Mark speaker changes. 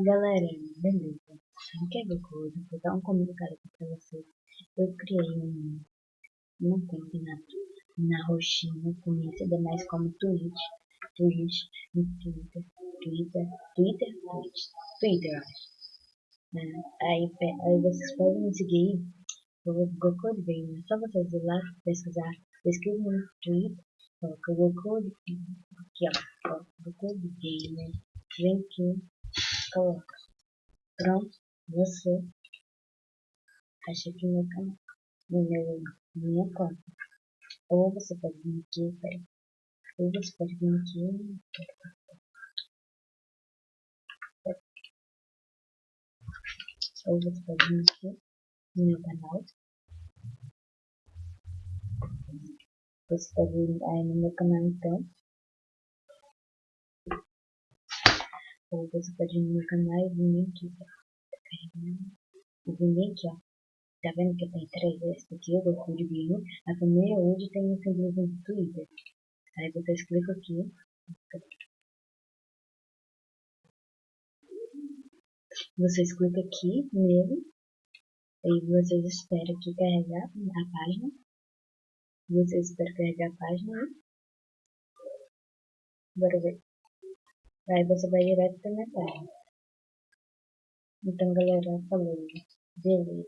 Speaker 1: Galera, beleza? Quer ver coisa? Vou dar um comunicado aqui pra vocês. Eu criei um, uma conta na, na roxinha, conhecida mais como Twitch, Twitch, Twitter, Twitter, Twitter, Twitch, Twitter, acho. É, aí, aí vocês podem me seguir pelo Goku Gamer. É só vocês ir lá pesquisar, pesquisa no Twitter, coloca Goku, aqui ó, Goku Gamer, vem aqui coloca. Pronto, você acha que meu canal, meu, minha conta. Ou você pode vir aqui, peraí. Ou você pode vir aqui. Ou você pode vir aqui no meu canal. Você pode vir aí no meu canal então. Ou você pode ir no canal e vir aqui, tá carregando. E vir aqui, ó. Tá vendo que tem três vezes aqui, eu vou de vídeo. A primeira hoje tem um símbolo do Twitter. Aí vocês clicam aqui. Vocês clicam aqui nele. Aí vocês esperam aqui carregar a página. Vocês esperam carregar a página. Bora ver. Aí você vai direto pra minha página. Então, galera, falou. Beleza.